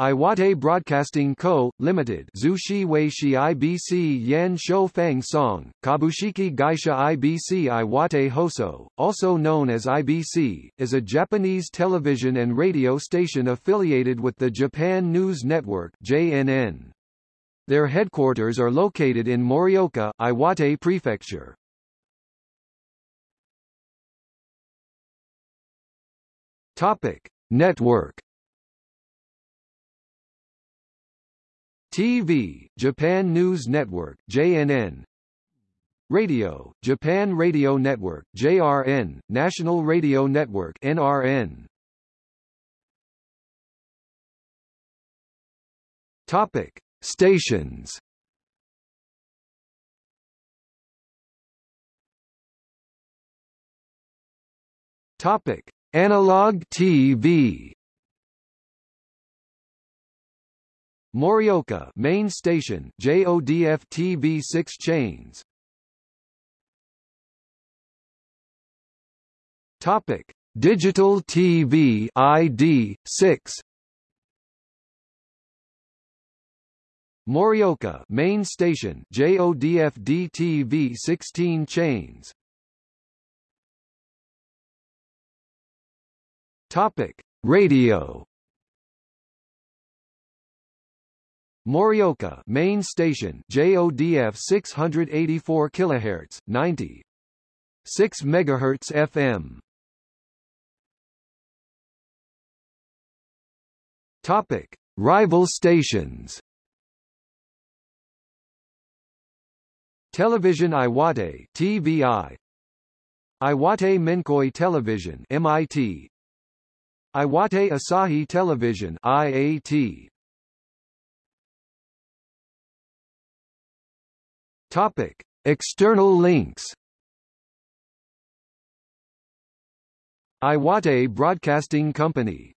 Iwate Broadcasting Co., Limited Zushi Weishi IBC Yan Shou Feng Song, Kabushiki Gaisha IBC Iwate Hoso, also known as IBC, is a Japanese television and radio station affiliated with the Japan News Network JNN. Their headquarters are located in Morioka, Iwate Prefecture. Topic: Network TV, Japan News Network JNN Radio, Japan Radio Network JRN, National Radio Network NRN Topic: Stations. Topic: Analog TV Morioka main station JODF TV 6 chains. Topic. Digital TV ID 6 Morioka main station JODF DTV 16 chains. Topic. Radio Morioka main station JODF 684 kHz 90 6 MHz FM Topic. Rival stations. Television Iwate TVI Iwate Menkoi Television MIT Iwate Asahi Television IAT Topic: External links. Iwate Broadcasting Company